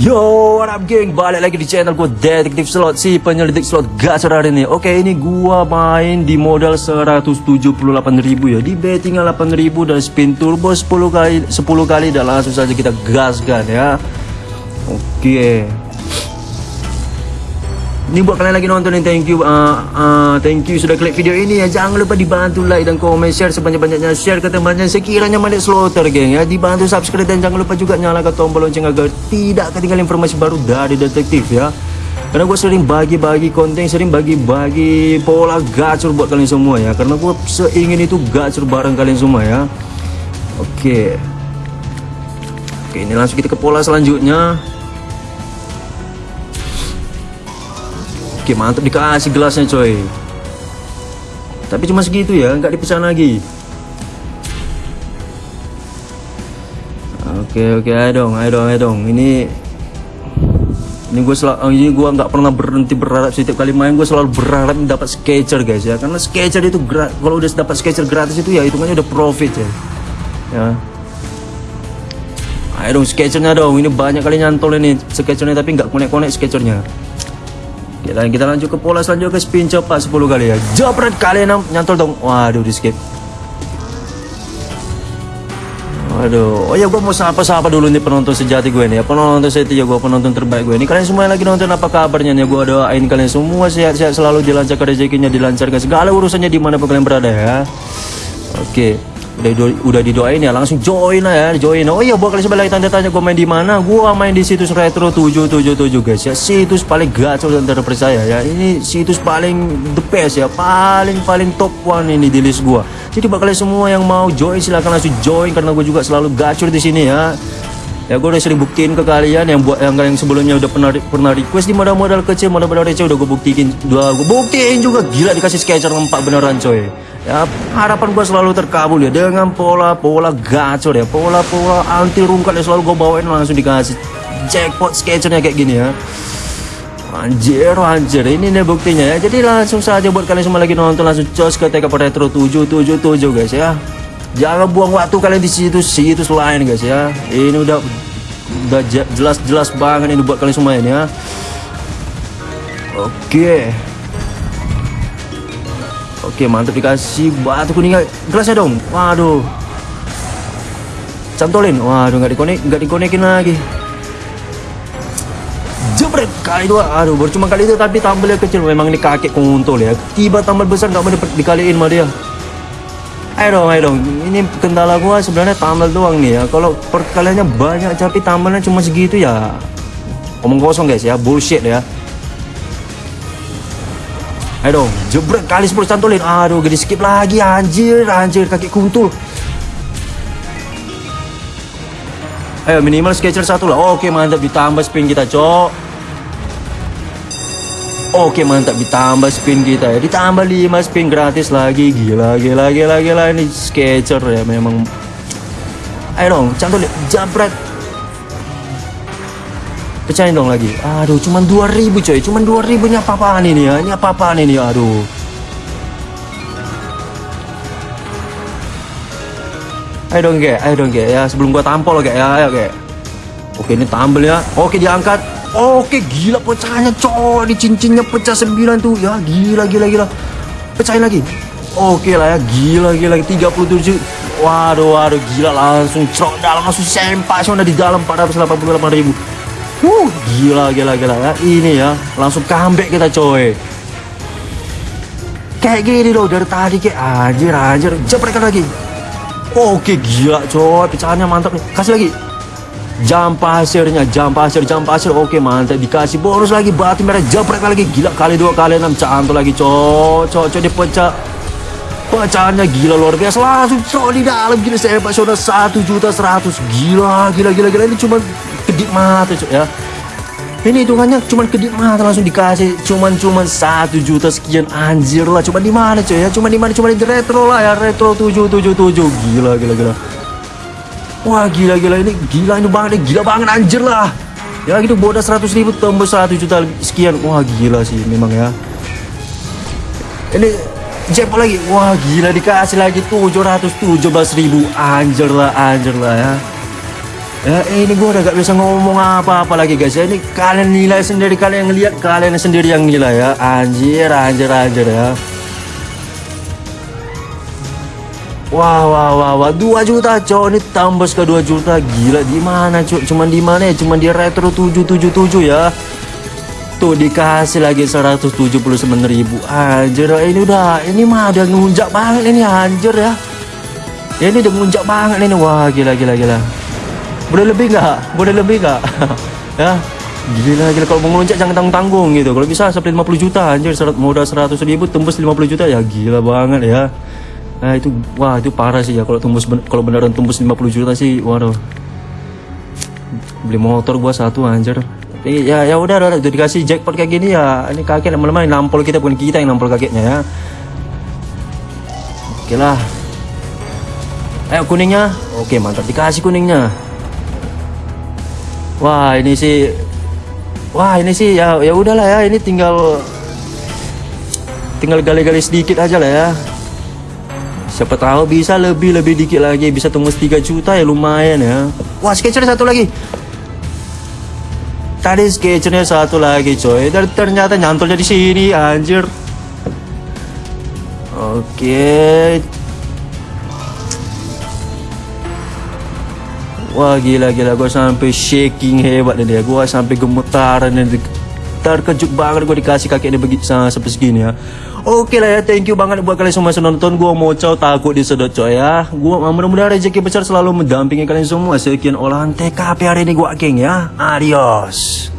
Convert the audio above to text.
Yo, what up geng? Balik lagi di channel gue Detektif Slot Si penyelidik slot gacor hari ini. Oke, ini gua main di modal 178.000 ya. Di betting 8.000 dan spin turbo 10 kali 10 kali Dan langsung saja kita gaskan ya. Oke ini buat kalian lagi nonton nih thank you uh, uh, thank you sudah klik video ini ya. Jangan lupa dibantu like dan komen share sebanyak-banyaknya. Share ke temannya sekiranya manik slaughter geng ya. Dibantu subscribe dan jangan lupa juga nyalakan tombol lonceng agar tidak ketinggalan informasi baru dari detektif ya. Karena gue sering bagi-bagi konten sering bagi-bagi pola gacor buat kalian semua ya. Karena gue seingin itu gacor bareng kalian semua ya. Oke. Oke ini langsung kita ke pola selanjutnya Oke mantap. Dikasih gelasnya coy. Tapi cuma segitu ya nggak dipesan lagi. Oke oke ayo dong ayo dong ayo dong. Ini ini gue selalu oh, ini gue nggak pernah berhenti berharap setiap kali main. Gue selalu berharap dapat sketcher guys ya. Karena sketcher itu kalau udah dapat sketcher gratis itu ya hitungannya udah profit ya. Ya. Ayo dong sketchernya dong. Ini banyak kali nyantol ini sketchernya tapi nggak konek-konek sketchernya kita kita lanjut ke pola selanjutnya ke spin cepat 10 kali ya. Jabret kalian nyantol dong. Waduh di skip. Waduh, oh ya gue mau sapa-sapa dulu nih penonton sejati gue nih ya. Penonton setia gue, penonton terbaik gue Ini. Kalian semua yang lagi nonton apa kabarnya nih? Gue doain kalian semua sehat-sehat selalu dilancarkan rezekinya Dilancarkan segala urusannya di mana pun kalian berada ya. Oke udah udah didoain ya langsung join lah ya join. Oh iya buat kalian sebelah tanda tanya gue main di mana? Gua main di situs retro 777 guys. Ya situs paling gacor dan terpercaya ya. Ini situs paling the best ya paling paling top one ini di list gua. Jadi buat kalian semua yang mau join silahkan langsung join karena gue juga selalu gacor di sini ya. Ya gue udah sering buktiin ke kalian yang buat yang yang sebelumnya udah pernah pernah request di modal-modal kecil modal-modal receh udah gue buktiin dua gue buktiin juga. Gila dikasih sketcher empat beneran coy ya harapan gue selalu terkabul ya dengan pola-pola gacor ya pola-pola anti rungkat ya selalu gue bawain langsung dikasih jackpot sketchernya kayak gini ya Anjir, anjir, ini nih buktinya ya. Jadi langsung saja buat kalian semua lagi nonton langsung cos ke TK Retro 777 guys ya. Jangan buang waktu kalian di situs situs lain guys ya. Ini udah udah jelas-jelas banget ini buat kalian semua ini ya. Oke. Oke, mantap dikasih batu kuning gelasnya dong. Waduh. Cantolin. Waduh, nggak dikonek, nggak dikonekin lagi. Jebret kali dua. Aduh, baru kali itu tapi tambelnya kecil. Memang ini kakek kuntul ya. Tiba tambal besar nggak mau dikaliin sama dia ayo dong ayo dong ini kendala gua sebenarnya tambal doang nih ya kalau perkaliannya banyak tapi tambalnya cuma segitu ya omong kosong guys ya bullshit ya ayo dong jebret kali 10 cantolin aduh gede skip lagi anjir anjir kaki kuntul. Ayo minimal sketcher satu lah. Oke mantap ditambah spin kita cok. Oke mantap ditambah spin kita ya. Ditambah 5 spin gratis lagi. Gila gila gila gila. Ini sketcher ya memang. Ayo dong cantul Jabret Pecahin dong lagi. Aduh cuman 2000 coy. Cuman 2000 nya apa-apaan ini ya? Ini apa-apaan ini aduh. Ayo dong ge. Ayo dong ge. Ya Sebelum gua tampol ge. Ya Ayo ge. Oke ini tampil ya. Oke diangkat. Oke gila pecahannya coy. Di cincinnya pecah 9 tuh. Ya gila gila gila. Pecahin lagi. Oke lah ya. Gila gila 37 Waduh waduh. Gila langsung cerok dalam. Langsung sempak sudah di dalam. 488 ribu Uh gila gila gila. Ya ini ya langsung comeback kita coy. Kayak gini loh dari tadi kayak anjir anjir. Jeprekan lagi. Oke gila coy. Pecahannya mantap nih. Kasih lagi. Jam pasirnya jam pasir jam pasir. Oke mantap. Dikasih bonus lagi. Batu merah jepret lagi. Gila kali dua kali enam. Cantul lagi cocok cocok dipecah pecahannya gila luar biasa. Langsung cok di dalam gila saya pak saudara satu juta seratus. Gila gila gila gila. Ini cuma kedip mata cok ya. Ini hitungannya cuma kedip mata langsung dikasih. Cuman cuman satu juta sekian anjir lah. Cuma di mana coy ya? Cuma di mana? Cuma di retro lah ya. Retro tujuh tujuh tujuh. Gila gila gila. Wah gila gila. Ini gila ini banget nih gila banget anjir lah. Ya gitu. Bodas 100 ribu tembus 1 juta sekian. Wah gila sih memang ya. Ini jackpot lagi. Wah gila. Dikasih lagi 717 ribu. Anjir lah anjir lah ya Ya ini gue udah gak bisa ngomong apa-apa lagi guys. Ya Ini kalian nilai sendiri Kalian yang lihat Kalian sendiri yang nilai ya. Anjir anjir anjir ya. Wah wah wah wah. 2 juta cok. Ini tambah ke 2 juta. Gila di mana cok? Cuman di mana ya? Cuman di retro 777 ya. Tuh dikasih lagi 179 ribu. Anjir ini udah Ini mah udah ngunjak banget ini anjir ya. Ya ini udah ngunjak banget ini. Wah gila gila gila Boleh lebih nggak? Boleh lebih nggak? ya. Gila gila. Kalau mau ngelunjak jangan tanggung-tanggung gitu. Kalau bisa sampai 50 juta anjir. Serat modal 100 ribu tembus 50 juta. Ya gila banget ya. Nah itu wah itu parah sih ya. Kalau tembus kalau beneran tembus 50 juta sih waduh. Beli motor gua satu anjir. Tapi ya ya udah udah udah dikasih jackpot kayak gini ya. Ini kakek lama-lama nampol kita bukan kita yang nampol kakeknya ya. Oke lah. Ayo kuningnya. Oke mantap. Dikasih kuningnya wah ini sih wah ini sih ya ya udahlah ya ini tinggal tinggal gali-gali sedikit aja lah ya. Siapa tahu bisa lebih lebih dikit lagi bisa tembus 3 juta ya lumayan ya. Wah sketcher satu lagi. Tadi sketchernya satu lagi coy. Dan ternyata nyantolnya di sini anjir. Oke wah gila gila gue sampai shaking hebat nih dia gue sampai gemetaran nih terkejut banget gue dikasih kaki ini begitu sampai segini ya Oke lah ya, thank you banget buat kalian semua yang nonton. Gue mau cow takut disedot coy ya. Gue mudah-mudahan rezeki besar selalu mendampingi kalian semua. Sekian olahan TKP hari ini gue geng ya. Adios.